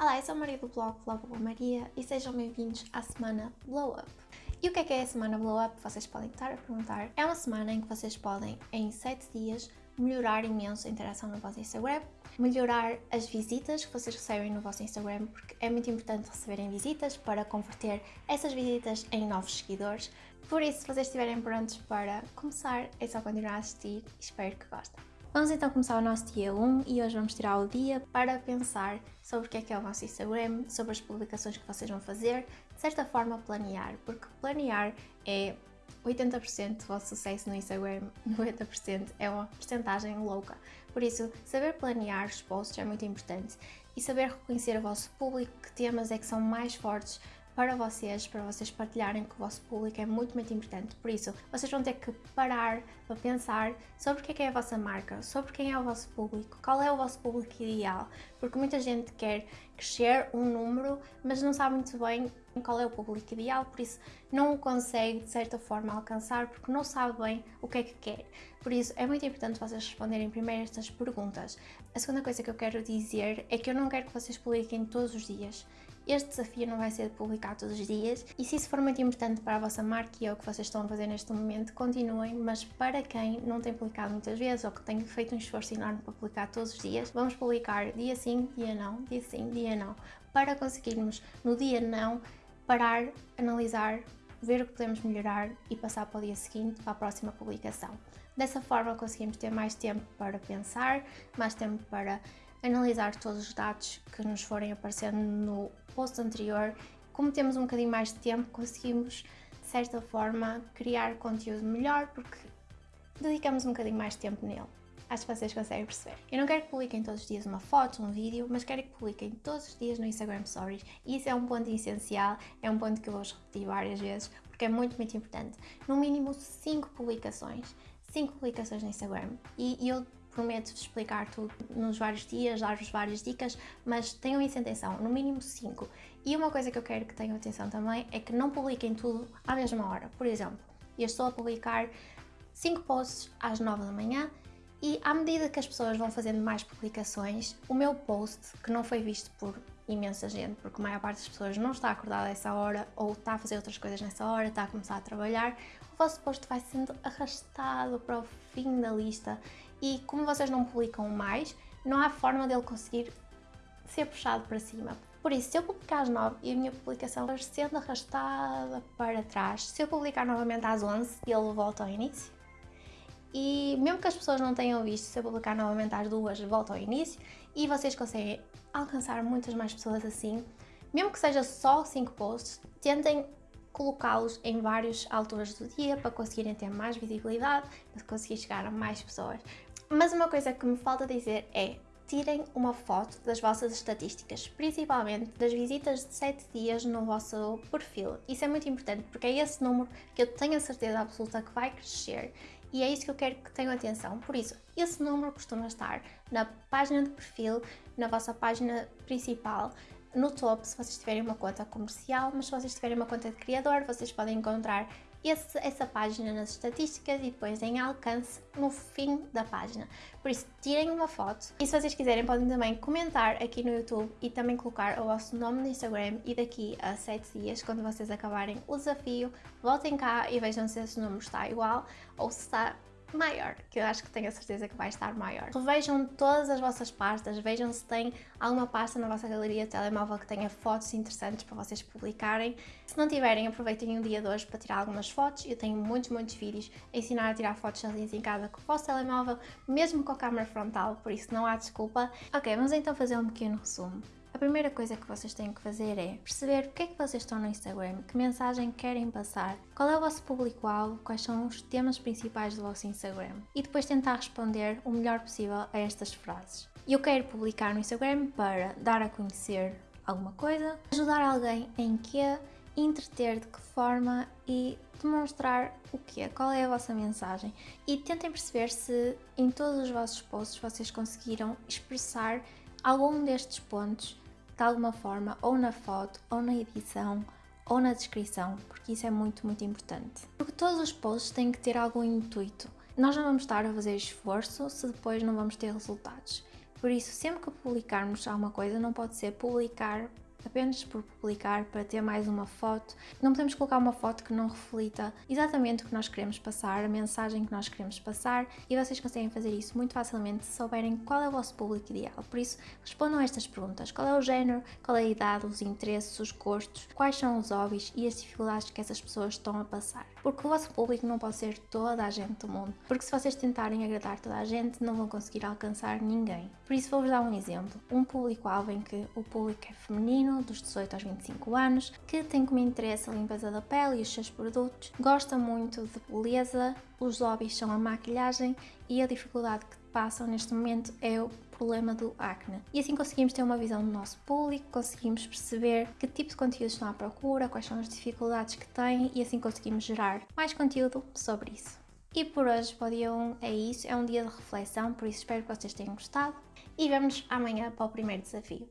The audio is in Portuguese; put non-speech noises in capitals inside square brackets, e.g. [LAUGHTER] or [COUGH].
Olá, eu sou a Maria do blog Blogo Maria e sejam bem-vindos à semana Blow Up. E o que é que é a semana Blow Up? Vocês podem estar a perguntar. É uma semana em que vocês podem, em 7 dias, melhorar imenso a interação no vosso Instagram, melhorar as visitas que vocês recebem no vosso Instagram, porque é muito importante receberem visitas para converter essas visitas em novos seguidores. Por isso, se vocês estiverem prontos para começar, é só continuar a assistir e espero que gostem. Vamos então começar o nosso dia 1 e hoje vamos tirar o dia para pensar sobre o que é que é o vosso Instagram, sobre as publicações que vocês vão fazer, de certa forma planear, porque planear é 80% do vosso sucesso no Instagram, [LAUGHS] 90% é uma porcentagem louca. Por isso, saber planear os posts é muito importante e saber reconhecer o vosso público, que temas é que são mais fortes para vocês, para vocês partilharem com o vosso público é muito, muito importante. Por isso, vocês vão ter que parar para pensar sobre o que é, que é a vossa marca, sobre quem é o vosso público, qual é o vosso público ideal, porque muita gente quer crescer um número, mas não sabe muito bem qual é o público ideal, por isso não o consegue de certa forma alcançar porque não sabe bem o que é que quer. Por isso é muito importante vocês responderem primeiro estas perguntas. A segunda coisa que eu quero dizer é que eu não quero que vocês publiquem todos os dias. Este desafio não vai ser publicado todos os dias e se isso for muito importante para a vossa marca e é o que vocês estão a fazer neste momento, continuem, mas para quem não tem publicado muitas vezes ou que tem feito um esforço enorme para publicar todos os dias, vamos publicar dia sim, dia não, dia sim, dia não, para conseguirmos no dia não parar, analisar, ver o que podemos melhorar e passar para o dia seguinte, para a próxima publicação. Dessa forma conseguimos ter mais tempo para pensar, mais tempo para analisar todos os dados que nos forem aparecendo no post anterior. Como temos um bocadinho mais de tempo, conseguimos, de certa forma, criar conteúdo melhor porque dedicamos um bocadinho mais de tempo nele. Acho que vocês conseguem perceber. Eu não quero que publiquem todos os dias uma foto, um vídeo, mas quero que publiquem todos os dias no Instagram Stories. E isso é um ponto essencial, é um ponto que eu vou repetir várias vezes, porque é muito, muito importante. No mínimo 5 publicações. 5 publicações no Instagram. E, eu prometo-vos explicar tudo nos vários dias, dar-vos várias dicas, mas tenham isso em atenção, no mínimo 5. E uma coisa que eu quero que tenham atenção também é que não publiquem tudo à mesma hora. Por exemplo, eu estou a publicar 5 posts às 9 da manhã e à medida que as pessoas vão fazendo mais publicações, o meu post, que não foi visto por imensa gente, porque a maior parte das pessoas não está acordada a essa hora ou está a fazer outras coisas nessa hora, está a começar a trabalhar, o vosso post vai sendo arrastado para o fim da lista e como vocês não publicam mais, não há forma dele conseguir ser puxado para cima. Por isso, se eu publicar às 9 e a minha publicação vai sendo arrastada para trás, se eu publicar novamente às 11, ele volta ao início. E mesmo que as pessoas não tenham visto, se eu publicar novamente às 2, volta ao início e vocês conseguem alcançar muitas mais pessoas assim. Mesmo que seja só 5 posts, tentem colocá-los em várias alturas do dia para conseguirem ter mais visibilidade, para conseguir chegar a mais pessoas. Mas uma coisa que me falta dizer é tirem uma foto das vossas estatísticas, principalmente das visitas de 7 dias no vosso perfil. Isso é muito importante porque é esse número que eu tenho a certeza absoluta que vai crescer e é isso que eu quero que tenham atenção. Por isso, esse número costuma estar na página de perfil, na vossa página principal, no topo se vocês tiverem uma conta comercial, mas se vocês tiverem uma conta de criador, vocês podem encontrar esse, essa página nas estatísticas e depois em alcance no fim da página. Por isso, tirem uma foto e se vocês quiserem podem também comentar aqui no YouTube e também colocar o vosso nome no Instagram e daqui a 7 dias, quando vocês acabarem o desafio, voltem cá e vejam se esse número está igual ou se está maior, que eu acho que tenho a certeza que vai estar maior. Vejam todas as vossas pastas, vejam se tem alguma pasta na vossa galeria de telemóvel que tenha fotos interessantes para vocês publicarem. Se não tiverem, aproveitem o dia de hoje para tirar algumas fotos. Eu tenho muitos, muitos vídeos a ensinar a tirar fotos sozinhos em casa com o vosso telemóvel, mesmo com a câmera frontal, por isso não há desculpa. Ok, vamos então fazer um pequeno resumo. A primeira coisa que vocês têm que fazer é perceber o que é que vocês estão no Instagram, que mensagem querem passar, qual é o vosso público-alvo, quais são os temas principais do vosso Instagram e depois tentar responder o melhor possível a estas frases. Eu quero publicar no Instagram para dar a conhecer alguma coisa, ajudar alguém em que, entreter de que forma e demonstrar o que é, qual é a vossa mensagem e tentem perceber se em todos os vossos posts vocês conseguiram expressar algum destes pontos de alguma forma, ou na foto, ou na edição, ou na descrição, porque isso é muito, muito importante. Porque todos os posts têm que ter algum intuito. Nós não vamos estar a fazer esforço se depois não vamos ter resultados. Por isso, sempre que publicarmos alguma coisa, não pode ser publicar apenas por publicar, para ter mais uma foto. Não podemos colocar uma foto que não reflita exatamente o que nós queremos passar, a mensagem que nós queremos passar e vocês conseguem fazer isso muito facilmente se souberem qual é o vosso público ideal. Por isso, respondam a estas perguntas: qual é o género, qual é a idade, os interesses, os gostos, quais são os hobbies e as dificuldades que essas pessoas estão a passar. Porque o vosso público não pode ser toda a gente do mundo, porque se vocês tentarem agradar toda a gente, não vão conseguir alcançar ninguém. Por isso, vou-vos dar um exemplo: um público-alvo em que o público é feminino feminino, dos 18 aos 25 anos, que tem como interesse a limpeza da pele e os seus produtos, gosta muito de beleza, os hobbies são a maquilhagem e a dificuldade que passam neste momento é o problema do acne. E assim conseguimos ter uma visão do nosso público, conseguimos perceber que tipo de conteúdos estão à procura, quais são as dificuldades que têm e assim conseguimos gerar mais conteúdo sobre isso. E por hoje, para o dia 1 é isso, é um dia de reflexão, por isso espero que vocês tenham gostado e vemos amanhã para o primeiro desafio.